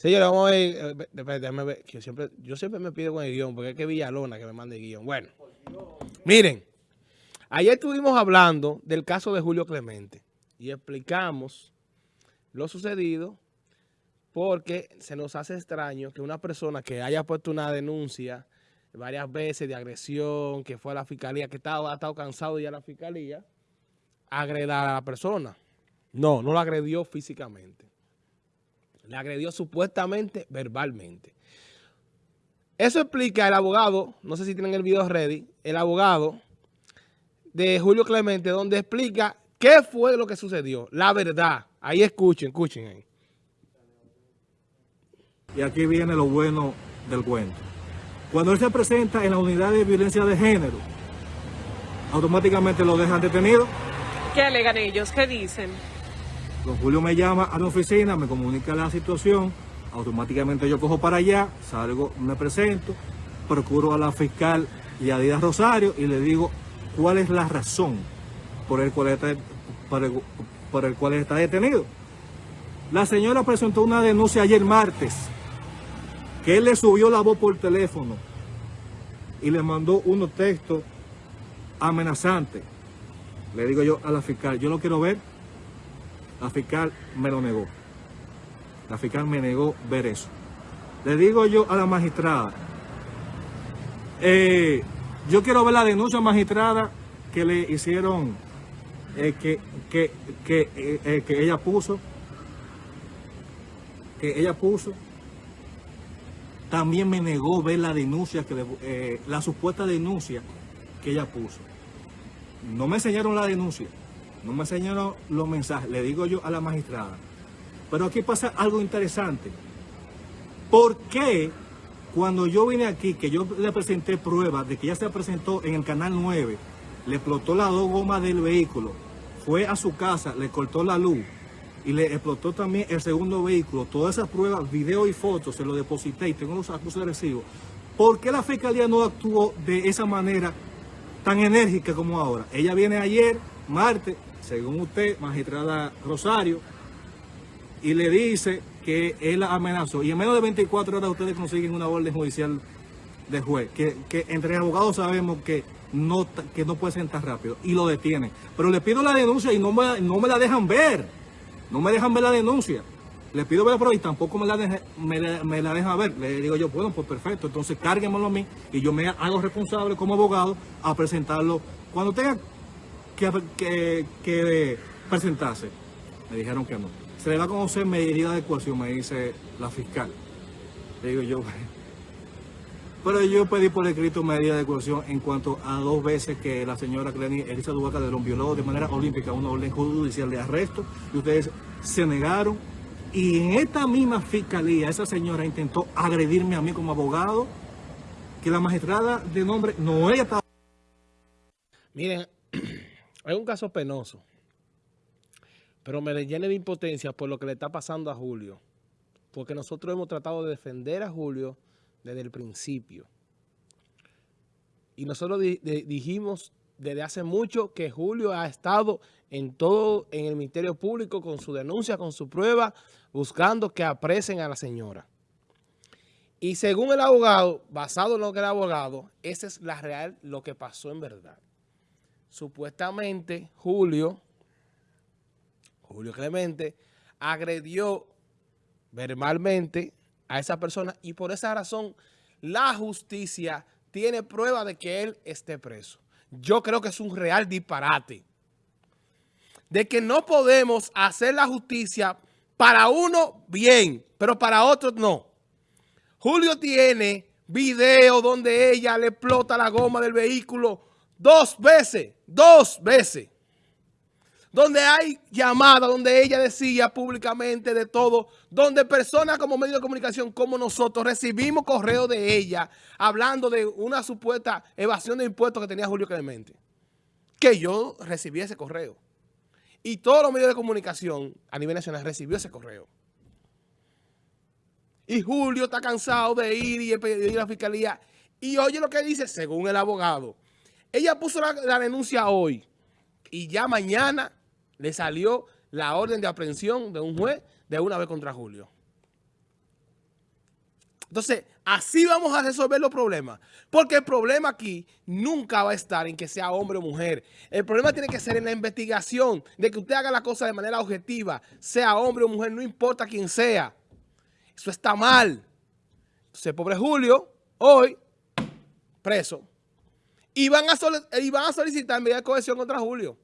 Señores, vamos a ver, eh, yo siempre, me pido con el guion, porque es que Villalona que me mande el guion. Bueno, miren, ayer estuvimos hablando del caso de Julio Clemente y explicamos lo sucedido porque se nos hace extraño que una persona que haya puesto una denuncia varias veces de agresión, que fue a la fiscalía, que estaba, ha estado cansado de la fiscalía, agredar a la persona. No, no la agredió físicamente. Le agredió supuestamente verbalmente. Eso explica el abogado, no sé si tienen el video ready, el abogado de Julio Clemente, donde explica qué fue lo que sucedió, la verdad. Ahí escuchen, escuchen ahí. Y aquí viene lo bueno del cuento. Cuando él se presenta en la unidad de violencia de género, automáticamente lo dejan detenido. ¿Qué alegan ellos? ¿Qué dicen? Don Julio me llama a la oficina, me comunica la situación, automáticamente yo cojo para allá, salgo, me presento, procuro a la fiscal y a Díaz Rosario y le digo cuál es la razón por el cual está, por el, por el cual está detenido. La señora presentó una denuncia ayer martes, que él le subió la voz por teléfono y le mandó unos textos amenazantes. Le digo yo a la fiscal, yo lo quiero ver la fiscal me lo negó. La fiscal me negó ver eso. Le digo yo a la magistrada, eh, yo quiero ver la denuncia magistrada que le hicieron, eh, que, que, que, eh, que, ella puso, que ella puso. También me negó ver la denuncia, que le, la supuesta denuncia que ella puso. No me enseñaron la denuncia no me enseñaron los mensajes, le digo yo a la magistrada. Pero aquí pasa algo interesante. ¿Por qué cuando yo vine aquí, que yo le presenté pruebas de que ya se presentó en el Canal 9, le explotó las dos gomas del vehículo, fue a su casa, le cortó la luz y le explotó también el segundo vehículo, todas esas pruebas, video y fotos, se lo deposité y tengo los acusos de recibo. ¿Por qué la Fiscalía no actuó de esa manera tan enérgica como ahora? Ella viene ayer, martes, según usted, magistrada Rosario, y le dice que él amenazó. Y en menos de 24 horas ustedes consiguen una orden judicial de juez, que, entre abogados sabemos que no, que no puede ser tan rápido, y lo detienen. Pero le pido la denuncia y no me, no me la dejan ver. No me dejan ver la denuncia. Le pido ver la y tampoco me la, me, la dejan ver. Le digo yo, bueno, pues perfecto, entonces cárguemelo a mí y yo me hago responsable como abogado a presentarlo. Cuando tenga que, que, presentarse. Me dijeron que no. Se le va a conocer medida de coerción, me dice la fiscal. Le digo yo, pero yo pedí por escrito medida de coerción en cuanto a dos veces que la señora Cleni Elisa Dubaca de violó de manera olímpica una orden judicial de arresto y ustedes se negaron. Y en esta misma fiscalía, esa señora intentó agredirme a mí como abogado, que la magistrada de nombre no ella estaba... Miren, es un caso penoso, pero me llena de impotencia por lo que le está pasando a Julio, porque nosotros hemos tratado de defender a Julio desde el principio. Y nosotros dijimos desde hace mucho que Julio ha estado en todo, en el Ministerio Público con su denuncia, con su prueba, buscando que apresen a la señora. Y según el abogado, basado en lo que el abogado, esa es la real, lo que pasó en verdad supuestamente Julio, Julio Clemente, agredió verbalmente a esa persona y por esa razón la justicia tiene prueba de que él esté preso. Yo creo que es un real disparate. De que no podemos hacer la justicia para uno bien, pero para otro no. Julio tiene video donde ella le explota la goma del vehículo Dos veces, dos veces. Donde hay llamada, donde ella decía públicamente de todo, donde personas como medio de comunicación como nosotros recibimos correo de ella hablando de una supuesta evasión de impuestos que tenía Julio Clemente. Que yo recibí ese correo. Y todos los medios de comunicación a nivel nacional recibió ese correo. Y Julio está cansado de ir y pedir a la fiscalía. Y oye lo que dice, según el abogado, ella puso la, denuncia hoy y ya mañana le salió la orden de aprehensión de un juez de una vez contra Julio. Entonces, así vamos a resolver los problemas. Porque el problema aquí nunca va a estar en que sea hombre o mujer. El problema tiene que ser en la investigación, de que usted haga la cosa de manera objetiva, sea hombre o mujer, no importa quién sea. Eso está mal. Entonces, pobre Julio, hoy, preso. Y van a, solicitar medida de cohesión contra Julio.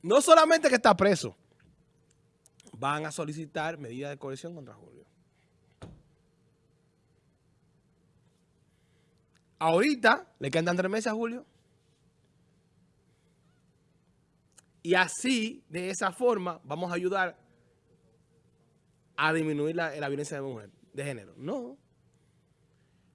No solamente que está preso, van a solicitar medidas de cohesión contra Julio. Ahorita le quedan tres meses a Julio. Y así, de esa forma, vamos a ayudar a disminuir la, violencia de mujer, de género. No.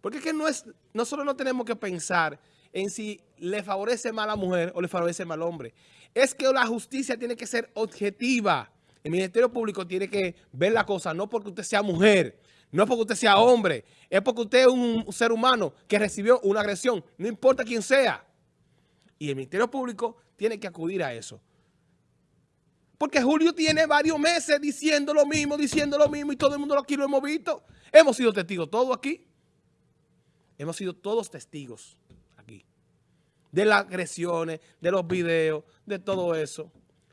Porque es que no es, nosotros no tenemos que pensar en si le favorece más a la mujer o le favorece más al hombre. Es que la justicia tiene que ser objetiva. El Ministerio Público tiene que ver la cosa, no porque usted sea mujer, no porque usted sea hombre, es porque usted es un ser humano que recibió una agresión, no importa quién sea. Y el Ministerio Público tiene que acudir a eso. Porque Julio tiene varios meses diciendo lo mismo, diciendo lo mismo y todo el mundo aquí lo hemos visto. Hemos sido testigos todos aquí. Hemos sido todos testigos aquí. De las agresiones, de los videos, de todo eso.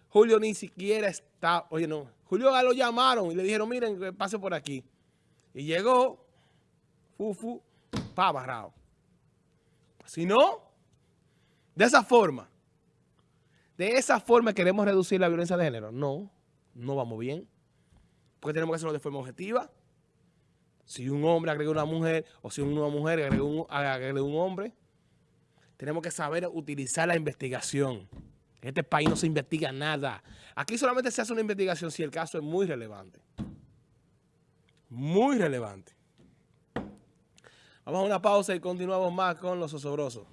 Julio ni siquiera está, oye no, Julio lo llamaron y le dijeron, miren, pase por aquí. Y llegó, fufu, pa, barrado. Si no, de esa forma, de esa forma queremos reducir la violencia de género. No, no vamos bien. Porque tenemos que hacerlo de forma objetiva. Si un hombre agrega una mujer, o si una mujer agrega un, agrega un hombre, tenemos que saber utilizar la investigación. En este país no se investiga nada. Aquí solamente se hace una investigación si el caso es muy relevante muy relevante. Vamos a una pausa y continuamos más con los osobrosos.